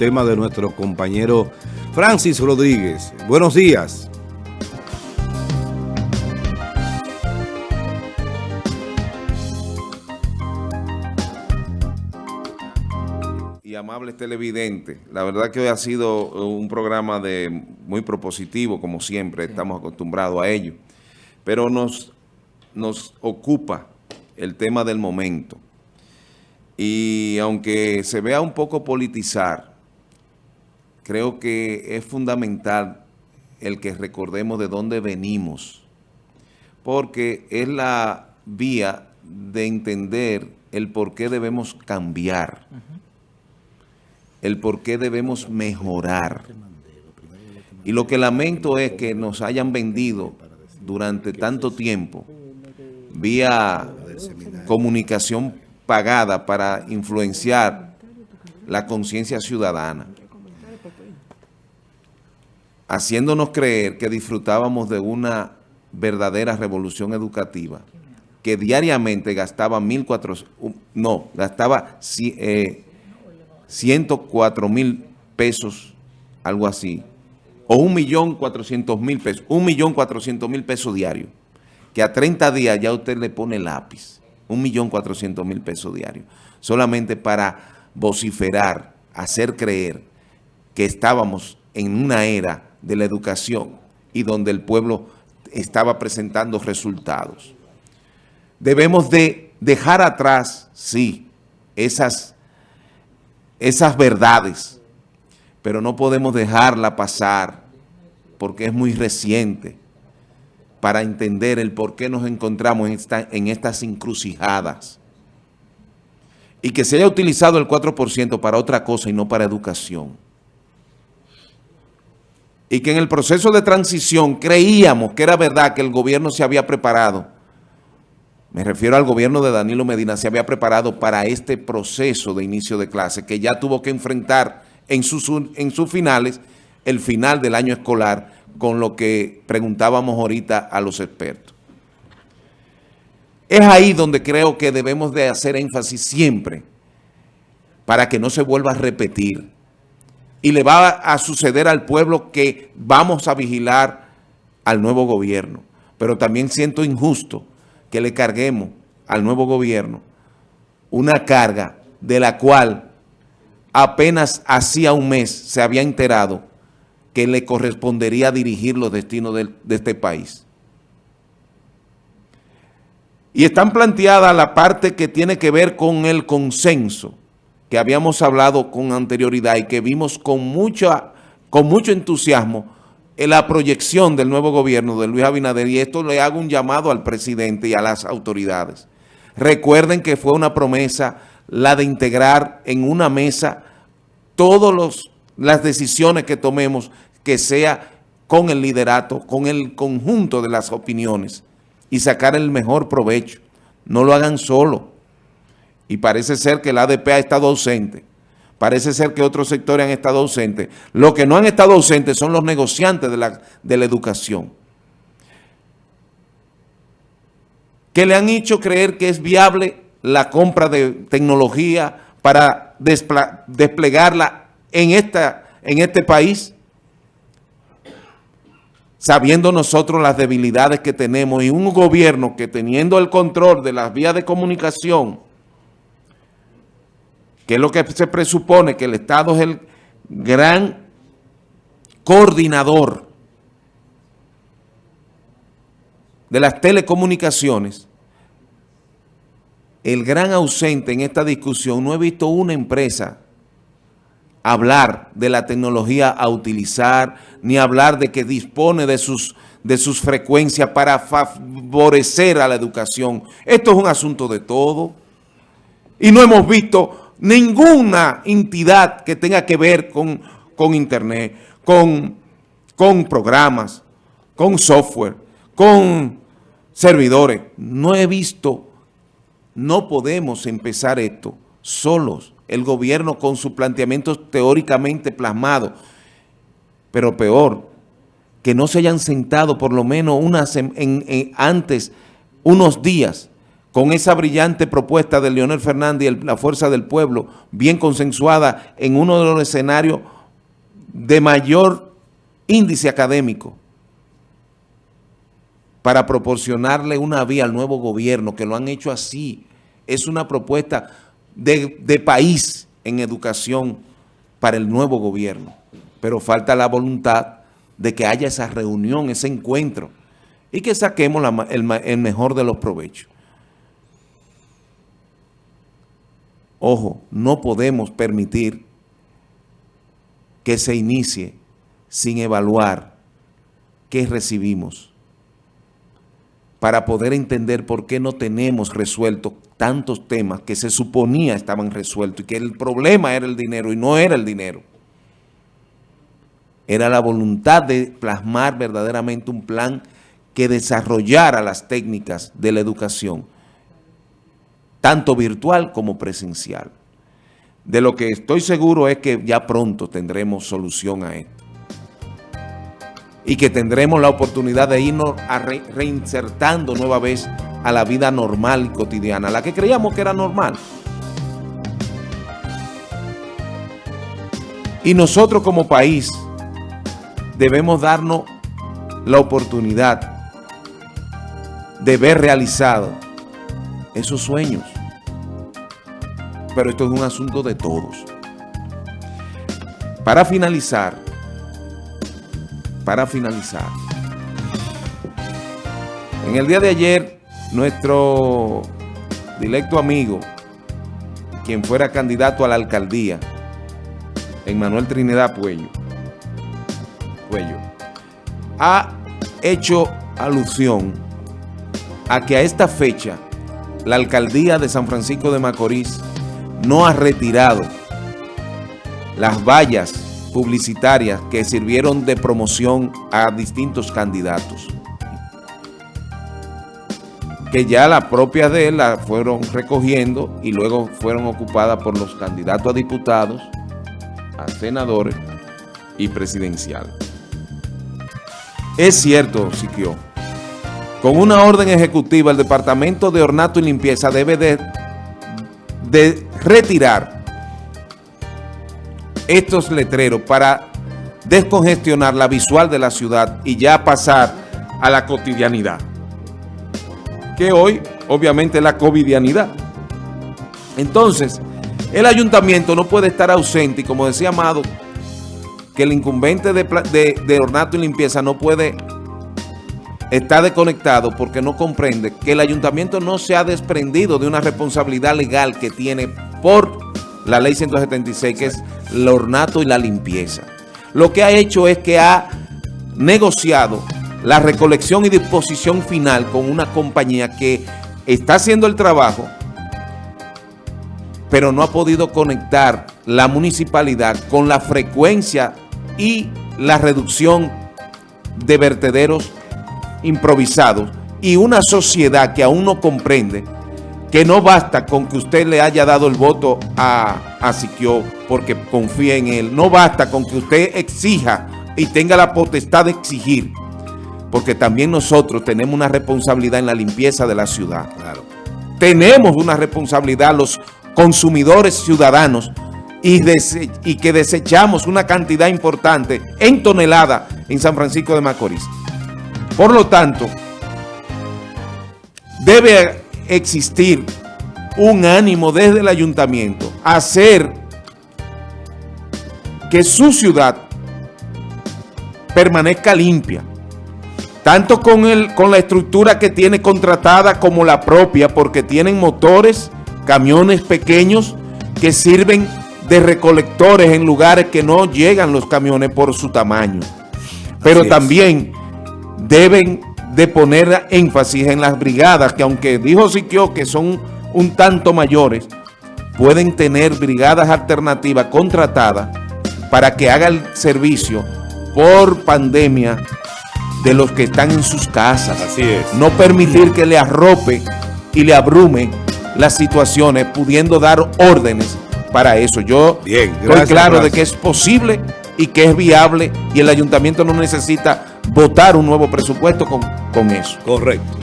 tema de nuestro compañero Francis Rodríguez. Buenos días. Y amables televidentes, la verdad que hoy ha sido un programa de muy propositivo, como siempre, estamos acostumbrados a ello. Pero nos, nos ocupa el tema del momento. Y aunque se vea un poco politizar, creo que es fundamental el que recordemos de dónde venimos, porque es la vía de entender el por qué debemos cambiar, el por qué debemos mejorar. Y lo que lamento es que nos hayan vendido durante tanto tiempo vía comunicación pagada para influenciar la conciencia ciudadana, haciéndonos creer que disfrutábamos de una verdadera revolución educativa, que diariamente gastaba 1.400, no, gastaba 104 eh, mil pesos, algo así, o 1.400.000 pesos, 1.400.000 pesos diarios que a 30 días ya usted le pone lápiz, 1.400.000 pesos diarios, solamente para vociferar, hacer creer que estábamos en una era de la educación y donde el pueblo estaba presentando resultados. Debemos de dejar atrás, sí, esas, esas verdades, pero no podemos dejarla pasar porque es muy reciente para entender el por qué nos encontramos en, en estas encrucijadas. Y que se haya utilizado el 4% para otra cosa y no para educación. Y que en el proceso de transición creíamos que era verdad que el gobierno se había preparado. Me refiero al gobierno de Danilo Medina, se había preparado para este proceso de inicio de clase, que ya tuvo que enfrentar en sus, en sus finales el final del año escolar con lo que preguntábamos ahorita a los expertos. Es ahí donde creo que debemos de hacer énfasis siempre para que no se vuelva a repetir. Y le va a suceder al pueblo que vamos a vigilar al nuevo gobierno. Pero también siento injusto que le carguemos al nuevo gobierno una carga de la cual apenas hacía un mes se había enterado que le correspondería dirigir los destinos de, este país. Y están planteadas la parte que tiene que ver con el consenso, que habíamos hablado con anterioridad y que vimos con, mucha, con mucho entusiasmo en la proyección del nuevo gobierno de Luis Abinader. Y esto le hago un llamado al presidente y a las autoridades. Recuerden que fue una promesa la de integrar en una mesa todos los las decisiones que tomemos que sea con el liderato, con el conjunto de las opiniones y sacar el mejor provecho. No lo hagan solo. Y parece ser que el ADP ha estado ausente. Parece ser que otros sectores han estado ausentes. Lo que no han estado ausentes son los negociantes de la, de la educación. Que le han hecho creer que es viable la compra de tecnología para desplegarla en, esta, en este país, sabiendo nosotros las debilidades que tenemos y un gobierno que teniendo el control de las vías de comunicación, que es lo que se presupone que el Estado es el gran coordinador de las telecomunicaciones, el gran ausente en esta discusión, no he visto una empresa hablar de la tecnología a utilizar, ni hablar de que dispone de sus, de sus frecuencias para favorecer a la educación. Esto es un asunto de todo. Y no hemos visto ninguna entidad que tenga que ver con, con Internet, con, con programas, con software, con servidores. No he visto, no podemos empezar esto solos el gobierno con sus planteamientos teóricamente plasmados, pero peor, que no se hayan sentado por lo menos en, antes, unos días, con esa brillante propuesta de Leonel Fernández y la Fuerza del Pueblo, bien consensuada en uno de los escenarios de mayor índice académico, para proporcionarle una vía al nuevo gobierno, que lo han hecho así. Es una propuesta de, país en educación para el nuevo gobierno. Pero falta la voluntad de que haya esa reunión, ese encuentro, y que saquemos el mejor de los provechos. Ojo, no podemos permitir que se inicie sin evaluar qué recibimos para poder entender por qué no tenemos resueltos tantos temas que se suponía estaban resueltos y que el problema era el dinero y no era el dinero. Era la voluntad de plasmar verdaderamente un plan que desarrollara las técnicas de la educación, tanto virtual como presencial. De lo que estoy seguro es que ya pronto tendremos solución a esto. Y que tendremos la oportunidad de irnos reinsertando nueva vez a la vida normal y cotidiana, la que creíamos que era normal. Y nosotros como país debemos darnos la oportunidad de ver realizado esos sueños. Pero esto es un asunto de todos. Para finalizar, para finalizar, en el día de ayer, nuestro directo amigo, quien fuera candidato a la alcaldía, Emmanuel Trinidad Puello, Puello, ha hecho alusión a que a esta fecha la alcaldía de San Francisco de Macorís no ha retirado las vallas publicitarias que sirvieron de promoción a distintos candidatos. Que ya las propias de él fueron recogiendo y luego fueron ocupadas por los candidatos a diputados, a senadores y presidenciales. Es cierto, Siquio, con una orden ejecutiva el Departamento de Ornato y Limpieza debe de, de retirar estos letreros para descongestionar la visual de la ciudad y ya pasar a la cotidianidad. Que hoy, obviamente, es la covidianidad. Entonces, el ayuntamiento no puede estar ausente y como decía Amado, que el incumbente de, de, de ornato y limpieza no puede estar desconectado porque no comprende que el ayuntamiento no se ha desprendido de una responsabilidad legal que tiene por la ley 176, que es el ornato y la limpieza. Lo que ha hecho es que ha negociado la recolección y disposición final con una compañía que está haciendo el trabajo, pero no ha podido conectar la municipalidad con la frecuencia y la reducción de vertederos improvisados y una sociedad que aún no comprende que no basta con que usted le haya dado el voto a, a Siquio porque confía en él, no basta con que usted exija y tenga la potestad de exigir, porque también nosotros tenemos una responsabilidad en la limpieza de la ciudad. Claro. Tenemos una responsabilidad los consumidores ciudadanos y, y que desechamos una cantidad importante en tonelada en San Francisco de Macorís. Por lo tanto, debe existir un ánimo desde el ayuntamiento a hacer que su ciudad permanezca limpia, tanto con, el, con la estructura que tiene contratada como la propia, porque tienen motores, camiones pequeños que sirven de recolectores en lugares que no llegan los camiones por su tamaño. Pero también deben de poner énfasis en las brigadas, que aunque dijo Siquio que son un tanto mayores, pueden tener brigadas alternativas contratadas para que haga el servicio por pandemia de los que están en sus casas. Así es. No permitir que le arrope y le abrume las situaciones, pudiendo dar órdenes para eso. Yo Bien, estoy claro gracias. de que es posible y que es viable y el ayuntamiento no necesita votar un nuevo presupuesto con, con eso. Correcto.